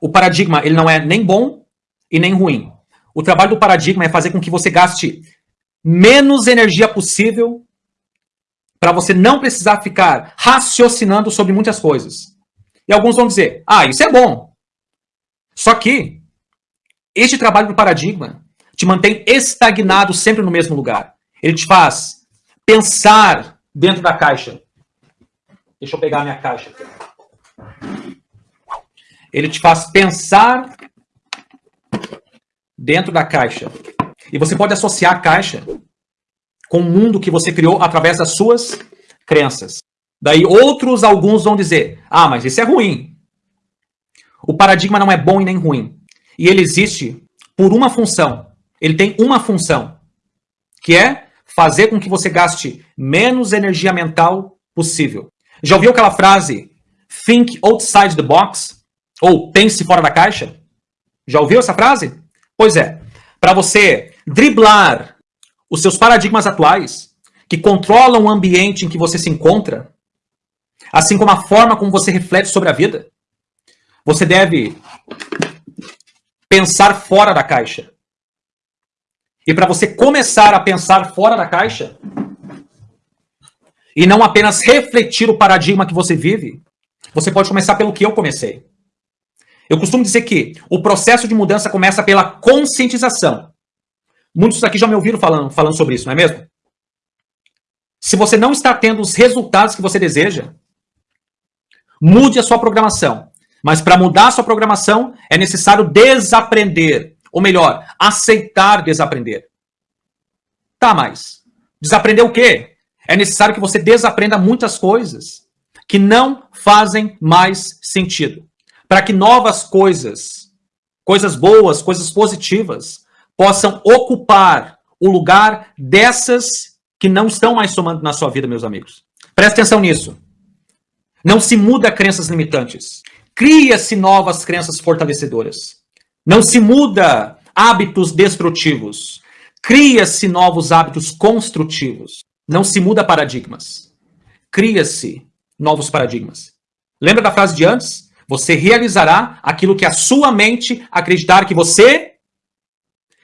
O paradigma ele não é nem bom e nem ruim. O trabalho do paradigma é fazer com que você gaste menos energia possível para você não precisar ficar raciocinando sobre muitas coisas. E alguns vão dizer, ah, isso é bom. Só que este trabalho do paradigma te mantém estagnado sempre no mesmo lugar. Ele te faz pensar dentro da caixa. Deixa eu pegar a minha caixa aqui. Ele te faz pensar dentro da caixa. E você pode associar a caixa com o mundo que você criou através das suas crenças. Daí outros, alguns vão dizer, ah, mas isso é ruim. O paradigma não é bom e nem ruim. E ele existe por uma função. Ele tem uma função, que é fazer com que você gaste menos energia mental possível. Já ouviu aquela frase, think outside the box? Ou pense fora da caixa? Já ouviu essa frase? Pois é, para você driblar os seus paradigmas atuais, que controlam o ambiente em que você se encontra, assim como a forma como você reflete sobre a vida, você deve pensar fora da caixa. E para você começar a pensar fora da caixa, e não apenas refletir o paradigma que você vive, você pode começar pelo que eu comecei. Eu costumo dizer que o processo de mudança começa pela conscientização. Muitos aqui já me ouviram falando, falando sobre isso, não é mesmo? Se você não está tendo os resultados que você deseja, mude a sua programação. Mas para mudar a sua programação, é necessário desaprender. Ou melhor, aceitar desaprender. Tá, mas desaprender o quê? É necessário que você desaprenda muitas coisas que não fazem mais sentido para que novas coisas, coisas boas, coisas positivas, possam ocupar o lugar dessas que não estão mais somando na sua vida, meus amigos. Presta atenção nisso. Não se muda crenças limitantes. Cria-se novas crenças fortalecedoras. Não se muda hábitos destrutivos. Cria-se novos hábitos construtivos. Não se muda paradigmas. Cria-se novos paradigmas. Lembra da frase de antes? Você realizará aquilo que a sua mente acreditar que você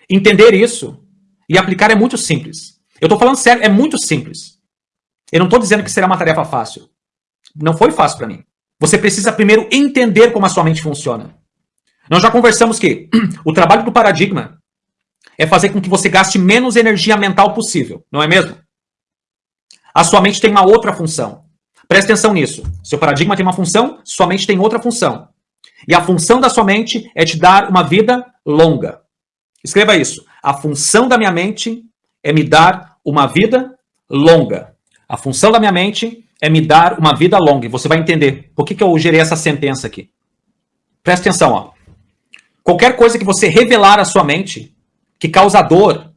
entender isso e aplicar é muito simples. Eu estou falando sério, é muito simples. Eu não estou dizendo que será uma tarefa fácil. Não foi fácil para mim. Você precisa primeiro entender como a sua mente funciona. Nós já conversamos que o trabalho do paradigma é fazer com que você gaste menos energia mental possível, não é mesmo? A sua mente tem uma outra função. Preste atenção nisso. Seu paradigma tem uma função, sua mente tem outra função. E a função da sua mente é te dar uma vida longa. Escreva isso. A função da minha mente é me dar uma vida longa. A função da minha mente é me dar uma vida longa. E você vai entender por que, que eu gerei essa sentença aqui. Preste atenção. Ó. Qualquer coisa que você revelar à sua mente que causa dor,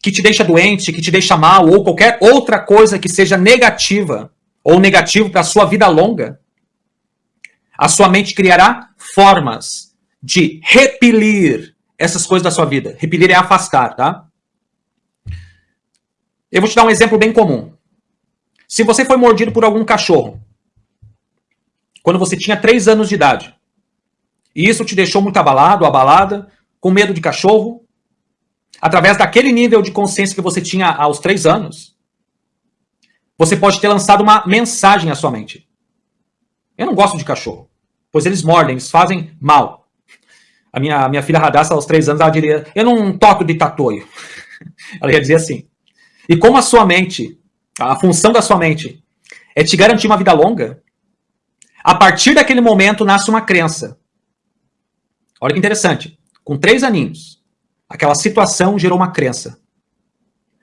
que te deixa doente, que te deixa mal, ou qualquer outra coisa que seja negativa, ou negativo para a sua vida longa, a sua mente criará formas de repelir essas coisas da sua vida. Repelir é afastar, tá? Eu vou te dar um exemplo bem comum. Se você foi mordido por algum cachorro, quando você tinha 3 anos de idade, e isso te deixou muito abalado, abalada, com medo de cachorro, através daquele nível de consciência que você tinha aos 3 anos, você pode ter lançado uma mensagem à sua mente. Eu não gosto de cachorro, pois eles mordem, eles fazem mal. A minha, minha filha Radassa, aos três anos, ela diria, eu não toco de tatoio. Ela ia dizer assim. E como a sua mente, a função da sua mente é te garantir uma vida longa, a partir daquele momento nasce uma crença. Olha que interessante. Com três aninhos, aquela situação gerou uma crença.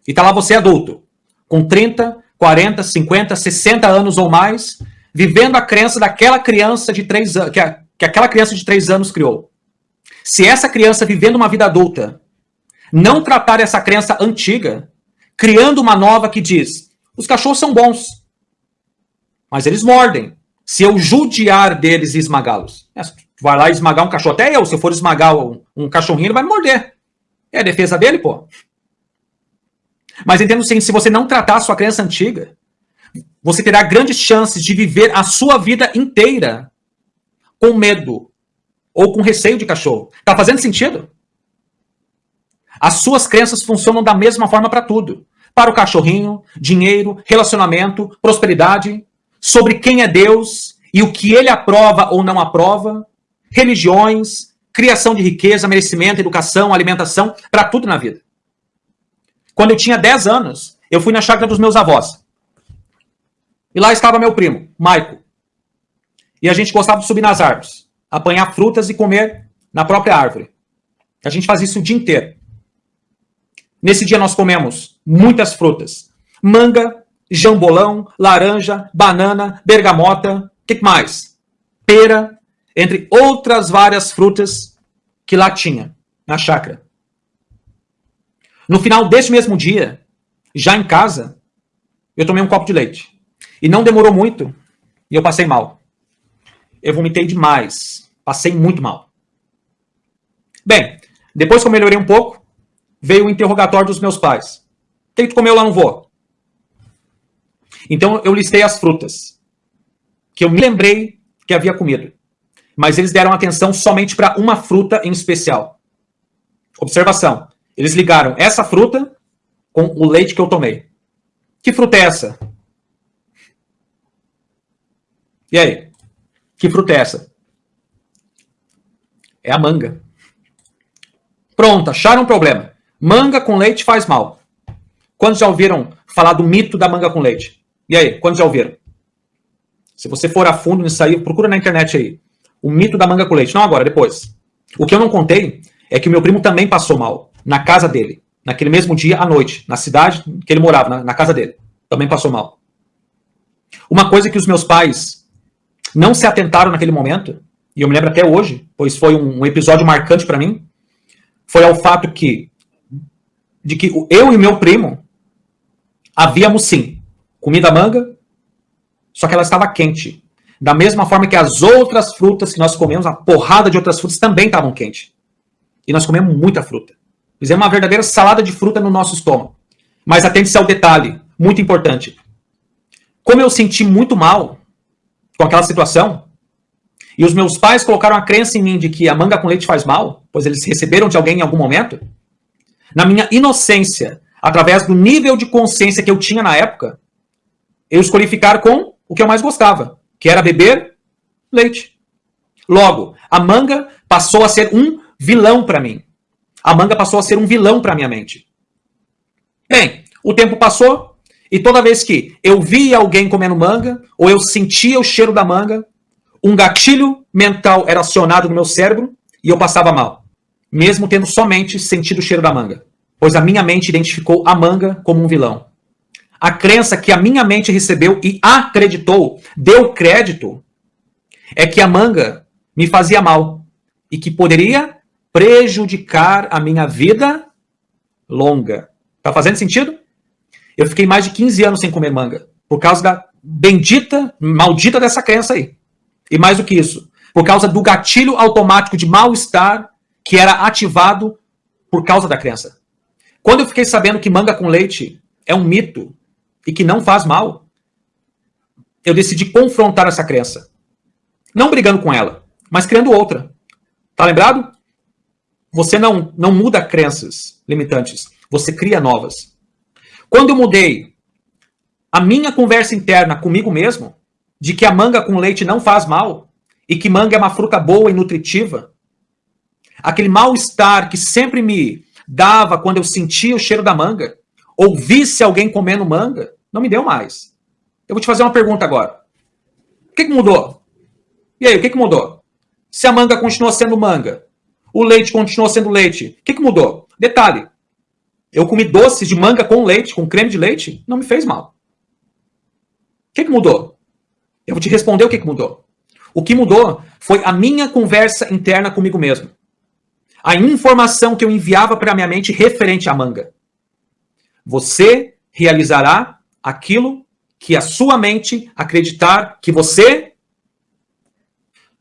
E tá lá você adulto, com 30, 40, 50, 60 anos ou mais, vivendo a crença daquela criança de 3 anos, que, que aquela criança de 3 anos criou. Se essa criança vivendo uma vida adulta não tratar essa crença antiga, criando uma nova que diz: os cachorros são bons, mas eles mordem. Se eu judiar deles e esmagá-los, é, vai lá esmagar um cachorro, até eu, se eu for esmagar um, um cachorrinho, ele vai me morder. É a defesa dele, pô. Mas entendo sim, se você não tratar a sua crença antiga, você terá grandes chances de viver a sua vida inteira com medo, ou com receio de cachorro. Tá fazendo sentido? As suas crenças funcionam da mesma forma para tudo. Para o cachorrinho, dinheiro, relacionamento, prosperidade, sobre quem é Deus e o que ele aprova ou não aprova, religiões, criação de riqueza, merecimento, educação, alimentação, para tudo na vida. Quando eu tinha 10 anos, eu fui na chácara dos meus avós. E lá estava meu primo, Maico. E a gente gostava de subir nas árvores, apanhar frutas e comer na própria árvore. A gente fazia isso o dia inteiro. Nesse dia nós comemos muitas frutas. Manga, jambolão, laranja, banana, bergamota, o que mais? Pera, entre outras várias frutas que lá tinha, na chácara. No final desse mesmo dia, já em casa, eu tomei um copo de leite. E não demorou muito e eu passei mal. Eu vomitei demais. Passei muito mal. Bem, depois que eu melhorei um pouco, veio o interrogatório dos meus pais. O que tu comeu lá no vô? Então eu listei as frutas que eu me lembrei que havia comido. Mas eles deram atenção somente para uma fruta em especial. Observação. Eles ligaram essa fruta com o leite que eu tomei. Que fruta é essa? E aí? Que fruta é essa? É a manga. Pronto, acharam um problema. Manga com leite faz mal. Quantos já ouviram falar do mito da manga com leite? E aí, quantos já ouviram? Se você for a fundo nisso aí, procura na internet aí. O mito da manga com leite. Não agora, depois. O que eu não contei é que o meu primo também passou mal. Na casa dele. Naquele mesmo dia, à noite. Na cidade que ele morava, na, na casa dele. Também passou mal. Uma coisa que os meus pais não se atentaram naquele momento, e eu me lembro até hoje, pois foi um, um episódio marcante para mim, foi ao fato que de que eu e meu primo havíamos sim comida manga, só que ela estava quente. Da mesma forma que as outras frutas que nós comemos, a porrada de outras frutas também estavam quentes. E nós comemos muita fruta. Fizemos uma verdadeira salada de fruta no nosso estômago. Mas atente-se ao detalhe, muito importante. Como eu senti muito mal, com aquela situação, e os meus pais colocaram a crença em mim de que a manga com leite faz mal, pois eles receberam de alguém em algum momento, na minha inocência, através do nível de consciência que eu tinha na época, eu escolhi ficar com o que eu mais gostava, que era beber leite. Logo, a manga passou a ser um vilão para mim. A manga passou a ser um vilão para minha mente. Bem, o tempo passou, e toda vez que eu via alguém comendo manga, ou eu sentia o cheiro da manga, um gatilho mental era acionado no meu cérebro e eu passava mal, mesmo tendo somente sentido o cheiro da manga, pois a minha mente identificou a manga como um vilão. A crença que a minha mente recebeu e acreditou, deu crédito, é que a manga me fazia mal e que poderia prejudicar a minha vida longa. Tá fazendo sentido? Eu fiquei mais de 15 anos sem comer manga, por causa da bendita, maldita dessa crença aí. E mais do que isso, por causa do gatilho automático de mal-estar que era ativado por causa da crença. Quando eu fiquei sabendo que manga com leite é um mito e que não faz mal, eu decidi confrontar essa crença. Não brigando com ela, mas criando outra. Tá lembrado? Você não, não muda crenças limitantes, você cria novas. Quando eu mudei a minha conversa interna comigo mesmo, de que a manga com leite não faz mal, e que manga é uma fruta boa e nutritiva, aquele mal-estar que sempre me dava quando eu sentia o cheiro da manga, ou visse alguém comendo manga, não me deu mais. Eu vou te fazer uma pergunta agora. O que, que mudou? E aí, o que, que mudou? Se a manga continua sendo manga, o leite continua sendo leite, o que, que mudou? Detalhe, eu comi doces de manga com leite, com creme de leite, não me fez mal. O que, que mudou? Eu vou te responder o que, que mudou. O que mudou foi a minha conversa interna comigo mesmo. A informação que eu enviava para a minha mente referente à manga. Você realizará aquilo que a sua mente acreditar que você...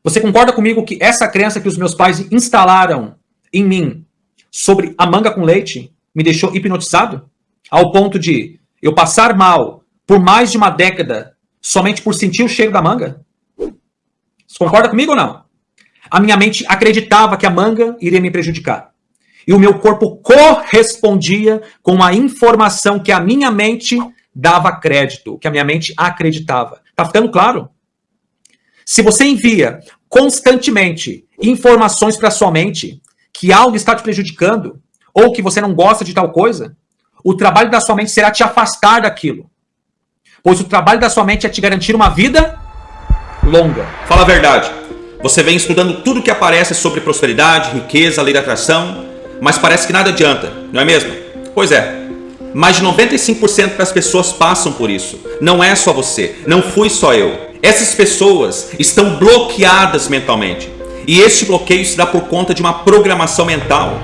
Você concorda comigo que essa crença que os meus pais instalaram em mim sobre a manga com leite me deixou hipnotizado ao ponto de eu passar mal por mais de uma década somente por sentir o cheiro da manga? Você concorda comigo ou não? a minha mente acreditava que a manga iria me prejudicar. E o meu corpo correspondia com a informação que a minha mente dava crédito, que a minha mente acreditava. Tá ficando claro? Se você envia constantemente informações para sua mente que algo está te prejudicando ou que você não gosta de tal coisa, o trabalho da sua mente será te afastar daquilo. Pois o trabalho da sua mente é te garantir uma vida longa. Fala a verdade. Você vem estudando tudo que aparece sobre prosperidade, riqueza, lei da atração, mas parece que nada adianta, não é mesmo? Pois é. Mais de 95% das pessoas passam por isso. Não é só você, não fui só eu. Essas pessoas estão bloqueadas mentalmente. E este bloqueio se dá por conta de uma programação mental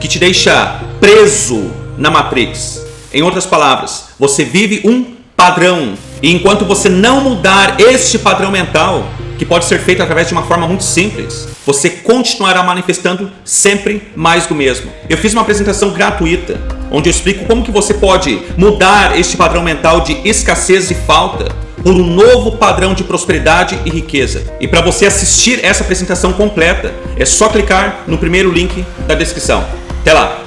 que te deixa preso na Matrix. Em outras palavras, você vive um padrão. E enquanto você não mudar este padrão mental, que pode ser feito através de uma forma muito simples, você continuará manifestando sempre mais do mesmo. Eu fiz uma apresentação gratuita, onde eu explico como que você pode mudar este padrão mental de escassez e falta por um novo padrão de prosperidade e riqueza. E para você assistir essa apresentação completa, é só clicar no primeiro link da descrição. Até lá!